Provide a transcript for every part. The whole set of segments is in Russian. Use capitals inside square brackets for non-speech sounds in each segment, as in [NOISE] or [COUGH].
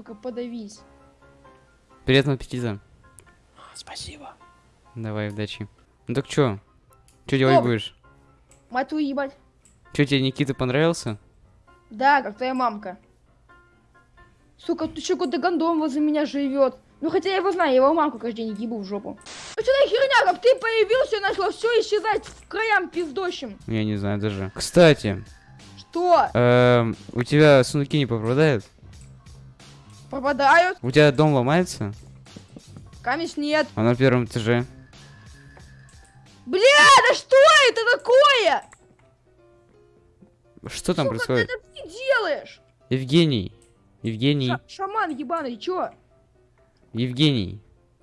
сука, подавись. Приятного аппетита. Спасибо. Давай, удачи. Ну так чё? Чё делать Стоп. будешь? Мать твою ебать. Чё, тебе Никита понравился? Да, как твоя мамка. Сука, ты что, какой-то гондон возле меня живет. Ну хотя я его знаю, я его мамку каждый день ебу в жопу. Ну что за херня, как ты появился, начало все исчезать в краям пиздощим. Я не знаю даже. Кстати, Что? эм, у тебя сундуки не попадают? Пропадают? У тебя дом ломается? Камень нет. А на первом этаже? Бля, да что это такое? Что там Сука, происходит? ты это ты делаешь? Евгений. Евгений. Ша- шаман ебаный, чё? Евгений.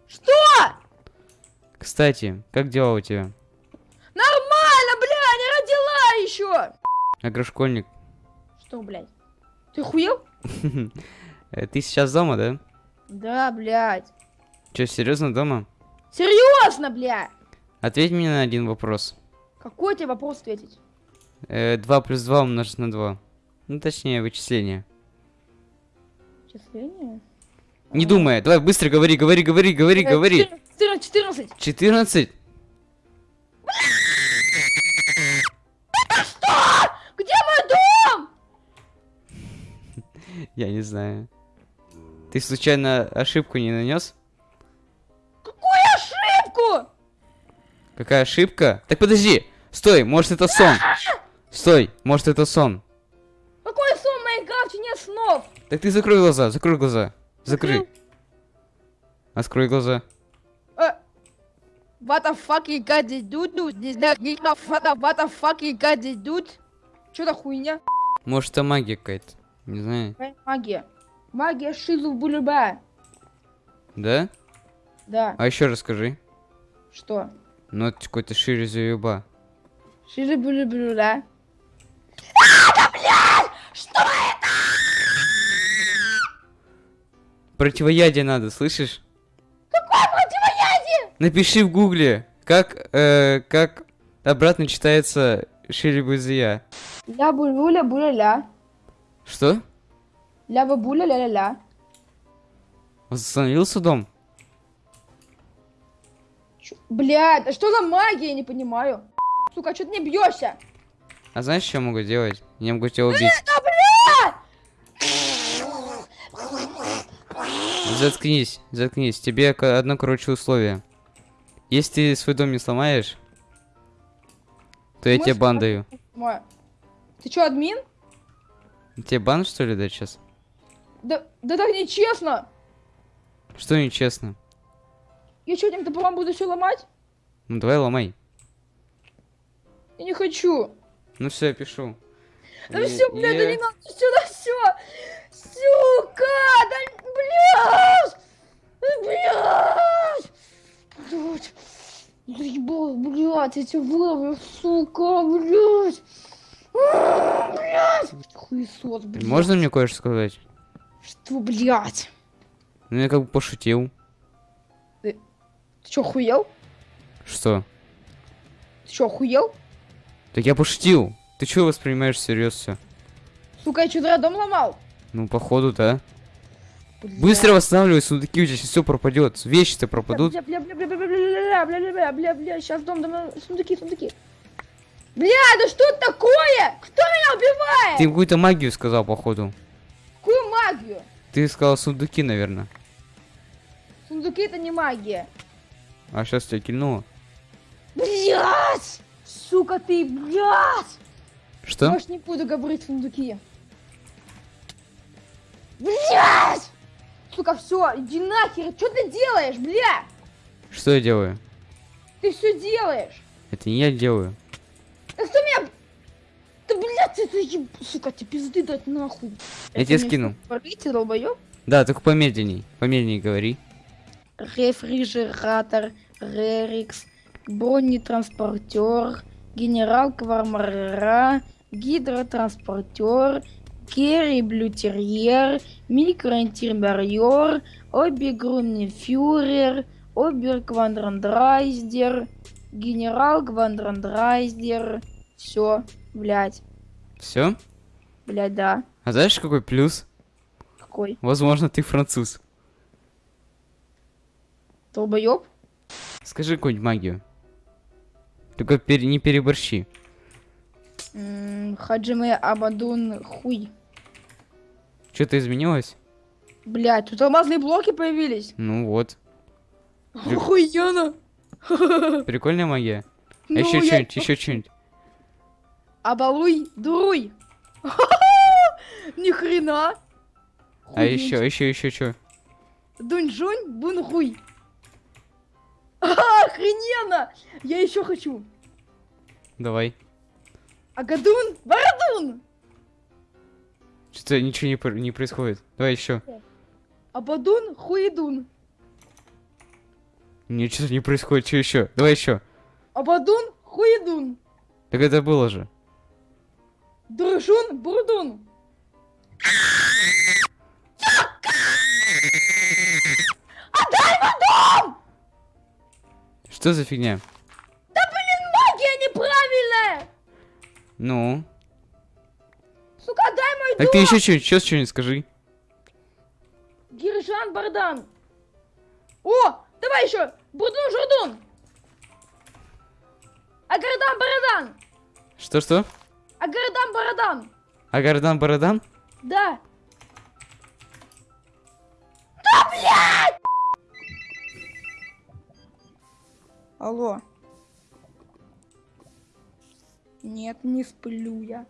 Что? Кстати, как дела у тебя? Нормально, бля, не родила еще. Агрошкольник. Что, блядь? Ты хуел? [LAUGHS] Э, Ты сейчас дома, да? Да, блядь. Че, серьезно дома? Серьезно, бля. Ответь мне на один вопрос. Какой тебе вопрос ответить? Э, 2 плюс 2 умножить на 2. Ну, точнее, вычисление. Числение? Не думай, давай быстро говори, говори, говори, говори, говори. 14, 14. 14? Где мой дом? [LAUGHS] Я не знаю. Ты случайно ошибку не нанес? Какую ошибку? Какая ошибка? Так подожди! Стой, может это сон? Стой, может это сон? Какой сон Майнкрафте нет снов? Так ты закрой глаза, закрой глаза. Закрой. Закрыл. Открой глаза. Э, What the fuck you got this dude? Ну, не знаю, не знаю, what the- fuck you got this dude? Чё за хуйня? Может это магия какая-то? Не знаю. Магия. Магия шизу булюба. Да? Да, А еще расскажи. что? Ну это какой-то шире заюба. Шизу булюба, да? Противоядие надо, слышишь? Какое противоядие? Напиши в гугле, как, э, как обратно читается шире бузия. Ля булюля буля-ля. Что? Ля бабуля ля-ля-ля. Восстановился дом? Чё- Блядь, а что за магия, я не понимаю. Сука, что ты не бьешься? А знаешь, что я могу делать? Я могу тебя убить. Да! Заткнись, заткнись. Тебе одно, короче, условие. Если ты свой дом не сломаешь, то я тебе с- бан даю. Ты чё, админ? Тебе бан, что ли, дать сейчас? Да, да так нечестно. Что нечестно? Я что, этим топором буду все ломать? Ну давай ломай. Я не хочу. Ну все, я пишу. Да И- все, блядь, да не надо сюда все. Сука, да, блядь. Блядь. Блядь. Заебал, блядь, я тебя выловлю, сука, блядь. А, Блядь. Хуесос, блядь. Можно мне кое-что сказать? Что, блядь? Ну я как бы пошутил. Ты чё, охуел? Что? Ты чё, охуел? Так я пошутил. Ты чего воспринимаешь всерьез все? Сука, я что, зря дом ломал? Ну, походу, да. Блядь. Быстро восстанавливай сундуки, у тебя сейчас все пропадет. Вещи-то пропадут. Бля, бля, бля, бля, бля, бля, бля, бля, бля, бля, бля, бля, сейчас дом, дом, сундуки, сундуки. Бля, да что такое? Кто меня убивает? Ты какую-то магию сказал, походу. Какую магию? Ты сказал сундуки, наверное. Сундуки это не магия. А сейчас тебя кильнуло. Блять! Сука ты, блядь! Что? Может не буду говорить сундуки. Блять! Сука, все, иди нахер, что ты делаешь, бля? Что я делаю? Ты все делаешь. Это не я делаю. Еб- сука, тебе пизды дать нахуй. Я тебе не скину. Говорите, долбоёб. Да, только помедленней. Помедленней говори. Рефрижератор, Рерикс, бронетранспортер, генерал Квармара, гидротранспортер, Керри Блютерьер, микроинтерьер, обергруннефюрер, оберквадрандрайздер, генерал Квадрандрайздер. Все, блядь, Все? блядь, да. А знаешь, какой плюс? мужской. Возможно, ты француз. Долбоёб? Скажи какую-нибудь магию. Только пере- не переборщи. М, Хаджиме Абадун хуй. Что-то изменилось? Блять, тут алмазные блоки появились. Ну вот. [LAUGHS] Охуенно. [LAUGHS] Прикольная магия. А Ну, еще я- что-нибудь, еще что-нибудь. Абалуй, дуруй. [LAUGHS] Ни хрена. А еще, еще, еще что? Дунь-жунь, бун-хуй. [LAUGHS] Охрененно! Я еще хочу. Давай. Агадун, Барадун. Что-то ничего не, не происходит. Давай еще. Абадун, хуидун. Ничего не происходит. Что еще? Давай еще. Абадун, хуидун. Так это было же. Дружун, бурдун. Что за фигня? Магия неправильная. Ну. Сука, дай мой Так ты еще что-нибудь, сейчас что-нибудь скажи. Гиржан Бардан. О, давай еще. Бурдун Журдун. Агардан Барадан. Что-что? Агардан Барадан. Агардан Барадан? Да. Да, блядь! Алло. Нет, не сплю я.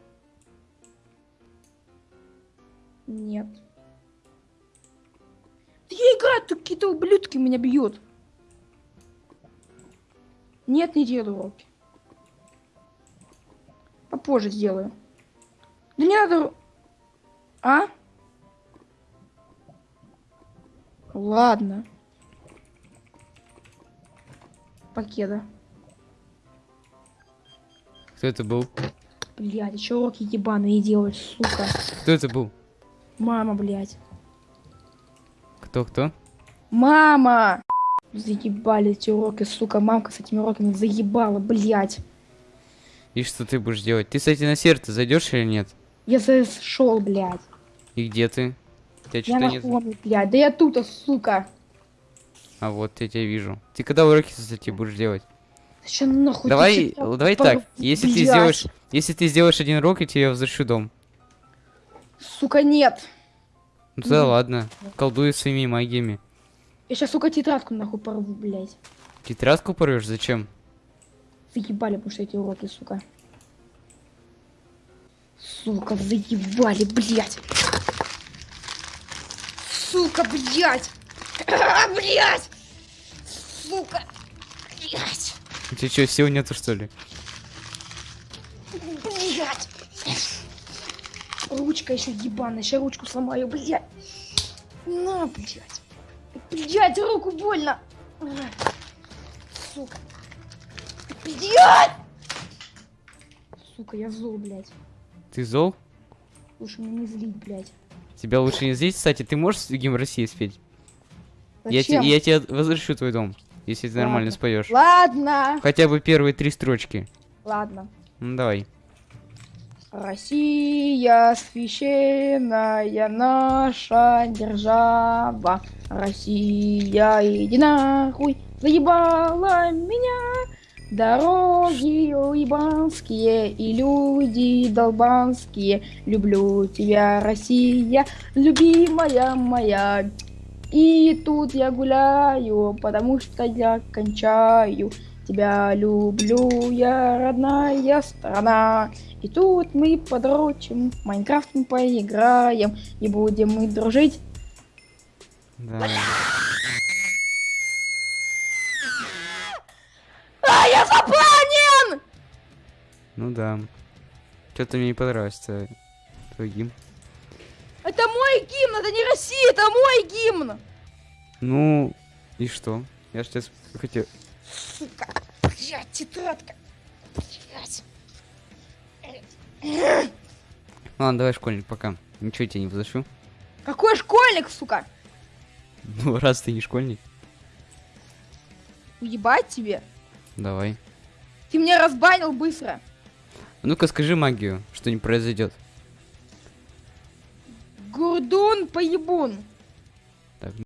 Нет. Да я играю, тут какие-то ублюдки меня бьют. Нет, не делаю уроки. Попозже сделаю. Да не надо... А? Ладно. Покеда. Кто это был? Блядь, еще уроки ебаные делать, сука. Кто это был? Мама, блядь. Кто-кто? Мама! Заебали эти уроки, сука. Мамка с этими уроками заебала, блядь. И что ты будешь делать? Ты, кстати, на сердце зайдешь или нет? Я зашел, блядь. И где ты? Тебя Я на нет. хоме, блядь. Да я тут, сука. А вот я тебя вижу. Ты когда уроки, кстати, будешь делать? Ща нахуй. давай, давай так. Если ты сделаешь, если ты сделаешь один урок, я тебе возвращу дом. Сука, нет. Ну Мгм. ладно. Колдуй своими магиями. Я сейчас, сука, тетрадку нахуй порву, блядь. Тетрадку порвешь? Зачем? Заебали, потому что эти уроки, сука. Сука, заебали, блядь. Сука, блядь. А, блядь. Сука. Блядь. У тебя что, сил нету, что ли? Блядь. Ручка еще ебаная, сейчас ручку сломаю, блядь. На, блядь. Блядь, руку больно. Сука. Блядь. Сука, я зол, блядь. Ты зол? Лучше меня не злить, блядь. Тебя лучше не здесь, кстати, ты можешь гимн России спеть? Я, Зачем? те- я тебе возвращу твой дом, если ты нормально Ладно. споешь. Ладно. Хотя бы первые три строчки. Ладно. Ну давай. Россия священная наша держава. Россия, иди нахуй, заебала меня. Дороги уебанские и люди долбанские. Люблю тебя, Россия, любимая моя. И тут я гуляю, потому что я кончаю. Тебя люблю, я родная страна. И тут мы подрочим, в Майнкрафт мы поиграем, и будем мы дружить. Да. Ну да. Что-то мне не понравилось твой, твой гимн. Это мой гимн, это не Россия, это мой гимн! Ну, и что? Я ж сейчас хотел... Сука, блядь, тетрадка. Блядь. Ладно, давай, школьник, пока. Ничего тебе не возвращу. Какой школьник, сука? Ну, раз ты не школьник, Уебать тебе? давай. Ты меня разбанил быстро. Ну-ка, скажи магию, что не произойдет. Гурдун поебун.